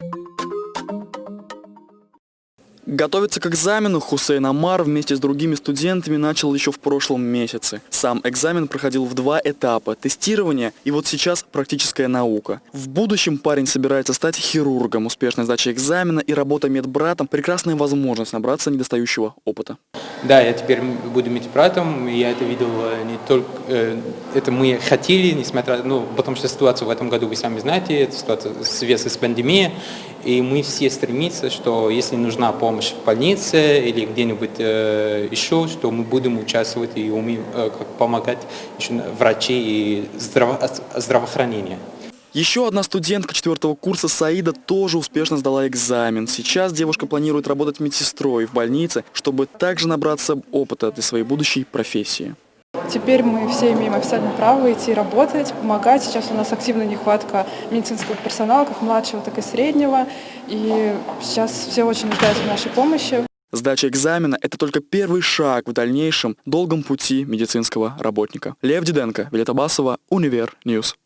you Готовиться к экзамену Хусейн Амар вместе с другими студентами начал еще в прошлом месяце. Сам экзамен проходил в два этапа – тестирование и вот сейчас практическая наука. В будущем парень собирается стать хирургом. Успешная сдача экзамена и работа медбратом – прекрасная возможность набраться недостающего опыта. Да, я теперь буду медбратом, я это видел э, не только, э, это мы хотели, несмотря, ну, потому что ситуация в этом году, вы сами знаете, это ситуация связана с пандемией, и мы все стремимся, что если нужна помощь в больнице или где-нибудь э, еще, что мы будем участвовать и умеем э, помогать врачи и здраво здравоохранение. Еще одна студентка четвертого курса Саида тоже успешно сдала экзамен. Сейчас девушка планирует работать медсестрой в больнице, чтобы также набраться опыта для своей будущей профессии. Теперь мы все имеем официальное право идти работать, помогать. Сейчас у нас активная нехватка медицинского персонала, как младшего, так и среднего. И сейчас все очень нуждаются в нашей помощи. Сдача экзамена – это только первый шаг в дальнейшем долгом пути медицинского работника. Лев Диденко, Вилета Басова, Универ News.